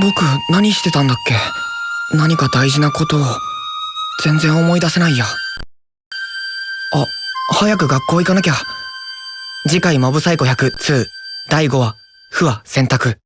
僕何してたんだっけ？何か大事なことを全然思い出せないや。あ早く学校行かなきゃ。次回モブサイコ100 2第5話「不は選択」